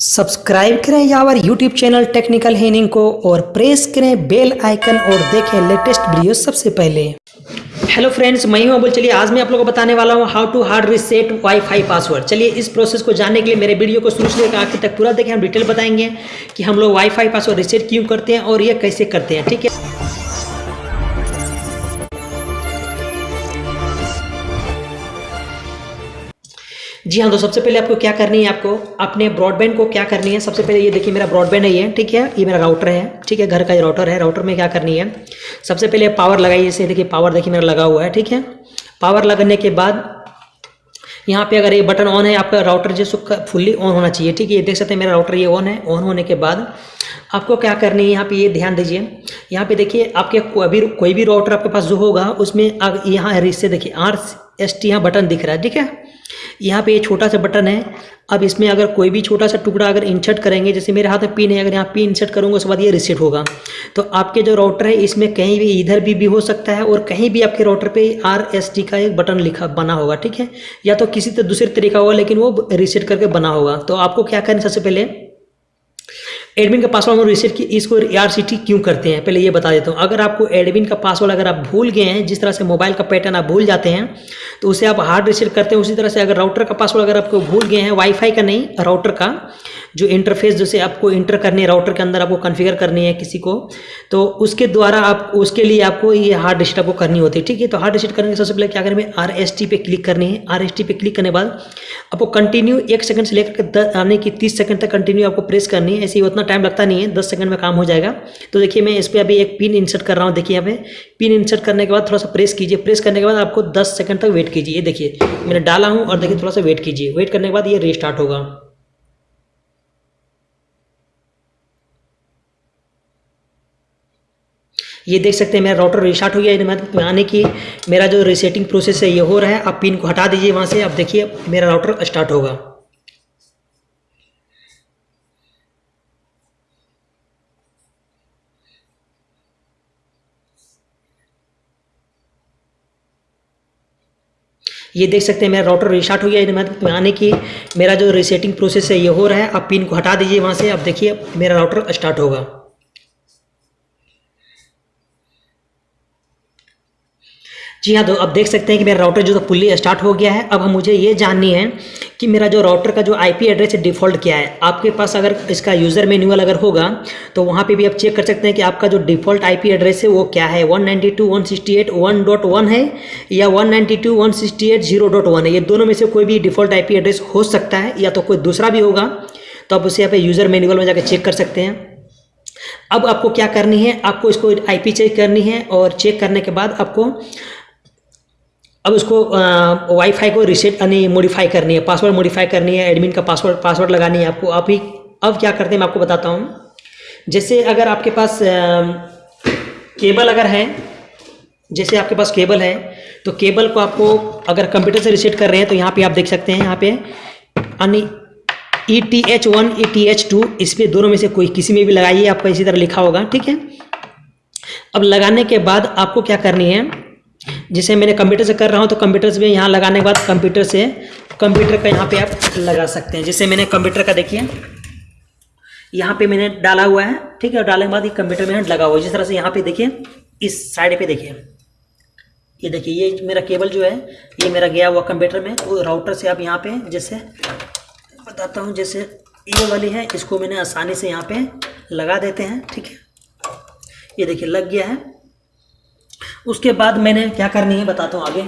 Subscribe करें यावर YouTube channel technical हेनिंग को और प्रेस करें बेल आइकन और देखें लेटेस्ट वीडियो सबसे पहले। हेलो फ्रेंड्स मैं हूँ अबुल। चलिए, आज मैं आप लोगों को बताने वाला हूँ how to hard reset wifi password चलिए, इस प्रोसेस को जानने के लिए मेरे वीडियो को शुरू से आखिर तक पूरा देखें। हम डिटेल बताएँगे कि हम लोग वाईफाई पासवर्ड रिसेट क्यों करते हैं और ये कैसे करते हैं, ठीक है? जी हाँ तो सबसे पहले आपको क्या करनी है आपको? अपने ब्रॉडबैंड को क्या करनी है? सबसे पहले ये देखिए, मेरा ब्रॉडबैंड है ये, ठीक है? ये मेरा राउटर है, ठीक है? घर का ये राउटर है। राउटर में क्या करनी है? सबसे पहले पावर लगाइए इसे देखिए पावर देखिए, मेरा लगा हुआ है, ठीक है? पावर लगने के बाद यहाँ पे अगर ये बटन ऑन है, आपका राउटर जो फुल्ली ऑन होना चाहिए, ठीक है? ये देख सकते हैं, मेरा राउटर ये ऑन है। ऑन होने के बाद आपको क्या करनी है? यहाँ पे ये ध्यान दीजिए। यहाँ पे देखिए, आपके कोई भी कोई भी राउटर आपके पास जो होगा, उसमें यहाँ रिश्ते देखिए आर एस टी यहाँ बटन दिख रहा है, ठीक है? यहाँ पे ये छोटा सा बटन है। अब इसमें अगर कोई भी छोटा सा टुकड़ा अगर इंसर्ट करेंगे जैसे मेरे हाथ में पिन है अगर यहाँ पिन इंसर्ट करूँगा उसके बाद ये रिसेट होगा। तो आपके जो राउटर है इसमें कहीं भी इधर भी, भी हो सकता है और कहीं भी आपके राउटर पे आर एस टी का एक बटन लिखा बना होगा ठीक है? या तो किसी तो दूसरे तरीका होगा लेकिन वो रिसेट करके बना होगा। तो आपको क्या करना सबसे पहले? एडमिन का पासवर्ड हम रिसेट की इसको आर टी क्यों करते हैं? पहले ये बता देता हूँ। अगर आपको एडमिन का पासवर्ड अगर आप भूल गए हैं, जिस तरह से मोबाइल का पैटर्न आप भूल जाते हैं तो उसे आप हार्ड रिसेट करते हैं। उसी तरह से अगर राउटर का पासवर्ड अगर आपको भूल गए हैं वाईफाई का नहीं राउटर का जो इंटरफेस जैसे आपको इंटर करनी है राउटर के अंदर आपको कॉन्फ़िगर करनी है किसी को तो उसके द्वारा आप, उसके लिए आपको ये हार्ड रिसेट आपको करनी होती है, ठीक है? तो हार्ड रिसेट करने के सबसे पहले क्या करेंगे? आर एस टी पे क्लिक करनी है। आर एस टी पे क्लिक करने बाद आपको कंटिन्यू एक सेकंड से लेकर आने की तीस सेकंड तक कंटिन्यू आपको प्रेस करनी है। ऐसे ही उतना टाइम लगता नहीं है, दस सेकंड में काम हो जाएगा। तो देखिए, मैं इस पर अभी एक पिन इंसर्ट कर रहा हूँ, देखिए यहाँ पे। पिन इंसर्ट करने के बाद थोड़ा सा प्रेस कीजिए। प्रेस करने के बाद आपको दस सेकंड तक वेट कीजिए। देखिए, मैंने डाला हूँ और देखिए थोड़ा सा वेट कीजिए। वेट करने के बाद ये रिस्टार्ट होगा। ये देख सकते हैं, मेरा राउटर रिस्टार्ट हो गया यानी कि मेरा जो रिसेटिंग प्रोसेस है, ये हो रहा है। आप पिन को हटा दीजिए वहाँ से। अब देखिए, मेरा राउटर स्टार्ट होगा। ये देख सकते हैं, मेरा राउटर रिस्टार्ट हो गया यानी कि मेरा जो रिसेटिंग प्रोसेस है, ये हो रहा है। आप पिन को हटा दीजिए वहाँ से। अब देखिए, मेरा राउटर स्टार्ट होगा। जी हाँ तो अब देख सकते हैं कि मेरा राउटर जो तो फुल्ली स्टार्ट हो गया है। अब हम मुझे ये जाननी है कि मेरा जो राउटर का जो आईपी एड्रेस है डिफ़ॉल्ट क्या है। आपके पास अगर इसका यूज़र मैनुअल अगर होगा तो वहाँ पे भी आप चेक कर सकते हैं कि आपका जो डिफ़ॉल्ट आईपी एड्रेस है, वो क्या है? 192.168.1.1 है या 192.168.0.1 है? ये दोनों में से कोई भी डिफ़ॉल्ट आई एड्रेस हो सकता है या तो कोई दूसरा भी होगा तो आप उसे यहाँ पे यूज़र मैनुअल में जाकर चेक कर सकते हैं। अब आपको क्या करनी है? आपको इसको आईपी चेक करनी है और चेक करने के बाद आपको अब उसको वाईफाई को रिसेट यानी मॉडिफाई करनी है पासवर्ड मॉडिफाई करनी है एडमिन का पासवर्ड पासवर्ड लगानी है आपको। आप ही अब क्या करते हैं मैं आपको बताता हूँ। जैसे अगर आपके पास केबल अगर है, जैसे आपके पास केबल है तो केबल को आपको अगर कंप्यूटर से रिसेट कर रहे हैं तो यहाँ पे आप देख सकते हैं, यहाँ पे, यानी E T H one E T H two इस पर दोनों में से कोई किसी में भी लगाइए, आपको इसी तरह लिखा होगा, ठीक है? अब लगाने के बाद आपको क्या करनी है जिसे मैंने कंप्यूटर से कर रहा हूँ तो कंप्यूटर से भी यहाँ लगाने के बाद कंप्यूटर से कंप्यूटर का यहाँ पे आप लगा सकते हैं। जैसे मैंने कंप्यूटर का देखिए, यहाँ पे मैंने डाला हुआ है, ठीक है, और डालने के बाद ये कंप्यूटर में लगा हुआ है। जिस तरह से यहाँ पे देखिए, इस साइड पे देखिए। ये देखिए, ये मेरा केबल जो है, ये मेरा गया हुआ कंप्यूटर में, वो राउटर से आप यहाँ पे जैसे बताता हूँ, जैसे ये वाली है, इसको मैंने आसानी से यहाँ पे लगा देते हैं, ठीक है। ये देखिए, लग गया है। उसके बाद मैंने क्या करनी है बताता हूँ आगे।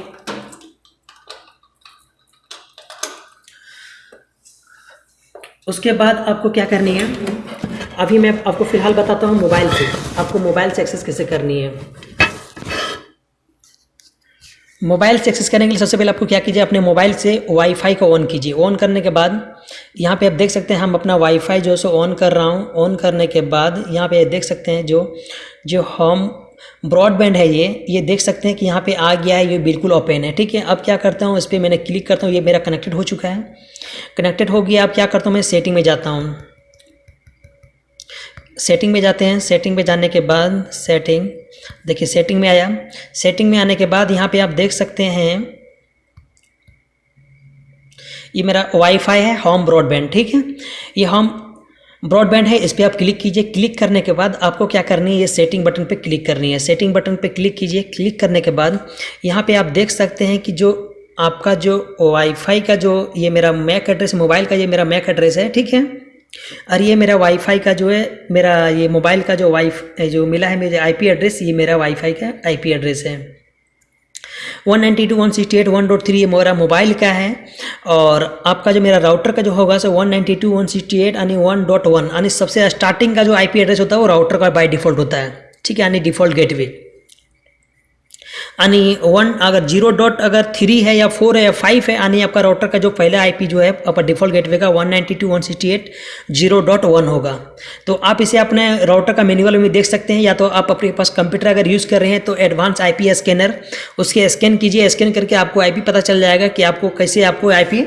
उसके बाद आपको क्या करनी है? अभी मैं आपको फ़िलहाल बताता हूँ मोबाइल से। आपको मोबाइल से एक्सेस कैसे करनी है? मोबाइल से एक्सेस करने के लिए सबसे पहले आपको क्या कीजिए? अपने मोबाइल से वाईफाई को ऑन कीजिए। ऑन करने के बाद यहाँ पे आप देख सकते हैं हम अपना वाईफाई जो सो ऑन कर रहा हूँ। ऑन करने के बाद यहाँ पे देख सकते हैं जो जो हम ब्रॉडबैंड है ये ये देख सकते हैं कि यहाँ पे आ गया है, ये बिल्कुल ओपन है, ठीक है? अब क्या करता हूँ, इस पर मैंने क्लिक करता हूँ, ये मेरा कनेक्टेड हो चुका है। कनेक्टेड हो गया, अब क्या करता हूँ, मैं सेटिंग में जाता हूँ। सेटिंग में जाते हैं, सेटिंग में जाने के बाद सेटिंग, देखिए सेटिंग में आया। सेटिंग में आने के बाद यहाँ पे आप देख सकते हैं, ये मेरा वाईफाई है, होम ब्रॉडबैंड, ठीक है? ये होम ब्रॉडबैंड है, इस पर आप क्लिक कीजिए। क्लिक करने के बाद आपको क्या करनी है, ये सेटिंग बटन पे क्लिक करनी है। सेटिंग बटन पे क्लिक कीजिए। क्लिक करने के बाद यहाँ पे आप देख सकते हैं कि जो आपका जो वाईफाई का जो ये मेरा मैक एड्रेस मोबाइल का ये मेरा मैक एड्रेस है, ठीक है? और ये मेरा वाईफाई का जो है, मेरा ये मोबाइल का जो वाई जो मिला है मेरे आईपी एड्रेस ये मेरा वाईफाई का आईपी एड्रेस है। One ninety two one sixty eight one dot three ये मेरा मोबाइल का है। और आपका जो मेरा राउटर का जो होगा सो one ninety two one sixty eight यानी वन डॉट वन यानी सबसे स्टार्टिंग का जो आईपी एड्रेस होता है, वो राउटर का बाय डिफ़ॉल्ट होता है। ठीक है, यानी डिफ़ॉल्ट गेटवे यानी वन अगर ज़ीरो डॉट अगर थ्री है या फोर है या फाइव है, यानी आपका राउटर का जो पहला आईपी जो है, आपका डिफ़ॉल्ट गेटवे का one ninety two one sixty eight zero dot one होगा। तो आप इसे अपने राउटर का मेन्यूअल में देख सकते हैं, या तो आप अपने पास कंप्यूटर अगर यूज़ कर रहे हैं तो एडवांस आईपी स्कैनर उसके स्कैन कीजिए स्कैन करके आपको आईपी पता चल जाएगा कि आपको कैसे आपको आईपी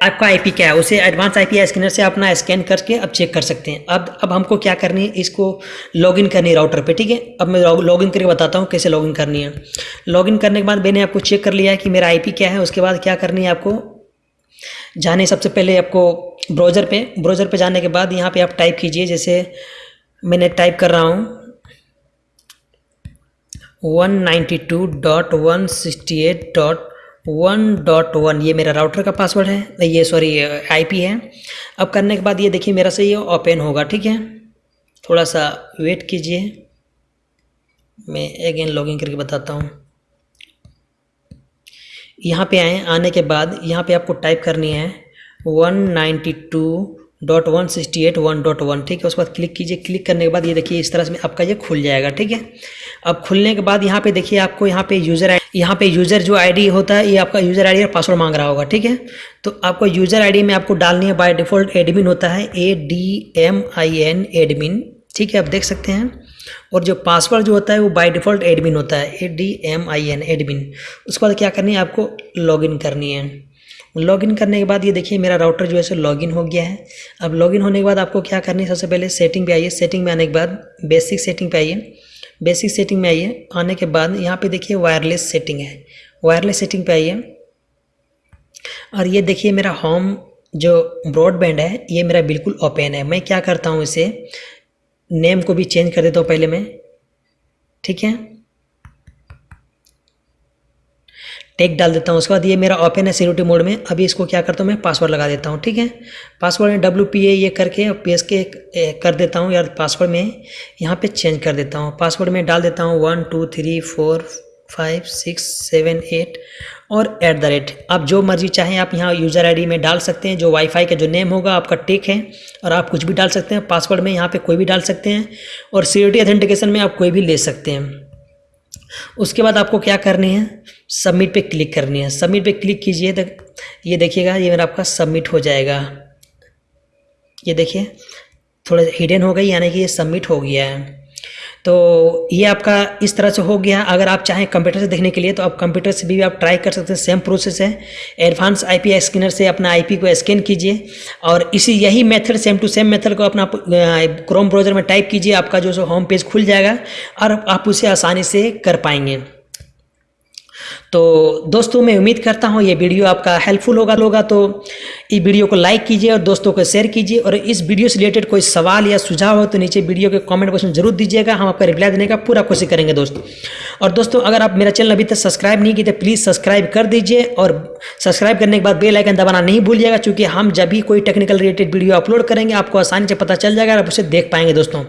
आपका आईपी क्या है? उसे एडवांस आईपी स्कैनर से अपना स्कैन करके अब चेक कर सकते हैं। अब अब हमको क्या करनी है? इसको लॉगिन करनी है राउटर पे, ठीक है? अब मैं लॉगिन करके बताता हूँ कैसे लॉगिन करनी है। लॉगिन करने के बाद मैंने आपको चेक कर लिया है कि मेरा आईपी क्या है। उसके बाद क्या करनी है आपको? जाने सबसे पहले आपको ब्राउज़र पे ब्राउज़र पे जाने के बाद यहाँ पे आप टाइप कीजिए, जैसे मैंने टाइप कर रहा हूँ। One ninety two dot one dot one ये मेरा राउटर का पासवर्ड है ये सॉरी आईपी है। अब करने के बाद ये देखिए मेरा से ये ओपन होगा, ठीक है? थोड़ा सा वेट कीजिए। मैं अगेन लॉगिन करके बताता हूँ। यहाँ पे आए, आने के बाद यहाँ पे आपको टाइप करनी है one ninety two dot one sixty eight one dot one ठीक है? उसके बाद क्लिक कीजिए। क्लिक करने के बाद ये देखिए, इस तरह से आपका ये खुल जाएगा, ठीक है? अब खुलने के बाद यहाँ पे देखिए, आपको यहाँ पे यूज़र आई यहाँ पे यूज़र जो आईडी होता है, ये आपका यूज़र आईडी और पासवर्ड मांग रहा होगा, ठीक है? तो आपको यूज़र आईडी में आपको डालनी है बाय डिफ़ॉल्ट एडमिन होता है A D M I N admin ठीक है? आप देख सकते हैं। और जो पासवर्ड जो होता है, वो बाय डिफ़ॉल्ट एडमिन होता है A D M I N admin उसके बाद क्या करनी है, आपको लॉगिन करनी है। लॉगिन करने के बाद, ये देखिए मेरा राउटर जो है सो लॉगिन हो गया है। अब लॉगिन होने के बाद आपको क्या करनी है? सबसे पहले सेटिंग पे आइए। सेटिंग में आने के बाद बेसिक सेटिंग पे आइए। बेसिक सेटिंग में आइए। आने के बाद यहाँ पे देखिए वायरलेस सेटिंग है। वायरलेस सेटिंग पे आइए। और ये देखिए मेरा होम जो ब्रॉडबैंड है, ये मेरा बिल्कुल ओपन है। मैं क्या करता हूँ इसे? नेम को भी चेंज कर देता हूँ पहले मैं। ठीक है? टेक डाल देता हूँ। उसके बाद ये मेरा ओपन है सिक्योरिटी मोड में। अभी इसको क्या करता हूँ मैं? पासवर्ड लगा देता हूँ, ठीक है? पासवर्ड में डब्ल्यू पी ए ये करके पी एस के कर देता हूँ। यार पासवर्ड में यहाँ पे चेंज कर देता हूँ। पासवर्ड में डाल देता हूँ one, two, three, four, five, six, seven, eight और एट द रेट। आप जो मर्ज़ी चाहें, आप यहाँ यूज़र आईडी में डाल सकते हैं, जो वाईफाई का जो नेम होगा, आपका टेक है और आप कुछ भी डाल सकते हैं। पासवर्ड में यहाँ पे कोई भी डाल सकते हैं और सिक्योरिटी अथेंटिकेशन में आप कोई भी ले सकते हैं। उसके बाद आपको क्या करनी है? सबमिट पे क्लिक करनी है। सबमिट पे क्लिक कीजिए। तो ये देखिएगा, ये मेरा आपका सबमिट हो जाएगा। ये देखिए, थोड़ा हिडन हो गई, यानी कि ये सबमिट हो गया है। तो ये आपका इस तरह से हो गया। अगर आप चाहें कंप्यूटर से देखने के लिए तो आप कंप्यूटर से भी आप ट्राई कर सकते हैं। सेम प्रोसेस है। एडवांस आईपी स्कैनर से अपना आईपी को स्कैन कीजिए और इसी यही method same to same method को अपना क्रोम ब्राउज़र में टाइप कीजिए। आपका जो सो होम पेज खुल जाएगा और आप उसे आसानी से कर पाएँगे। तो दोस्तों, मैं उम्मीद करता हूँ ये वीडियो आपका हेल्पफुल होगा होगा तो इस वीडियो को लाइक कीजिए और दोस्तों को शेयर कीजिए और इस वीडियो से रिलेटेड कोई सवाल या सुझाव हो तो नीचे वीडियो के कमेंट बॉक्स में ज़रूर दीजिएगा। हम आपका रिप्लाई देने का पूरा कोशिश करेंगे दोस्तों। और दोस्तों, अगर आप मेरा चैनल अभी तक सब्सक्राइब नहीं किए तो प्लीज़ सब्सक्राइब कर दीजिए और सब्सक्राइब करने के बाद बेल आइकन दबाना नहीं भूलिएगा, क्योंकि हम जब भी कोई टेक्निकल रिलेटेड वीडियो अपलोड करेंगे, आपको आसानी से पता चल जाएगा और आप उसे देख पाएँगे दोस्तों।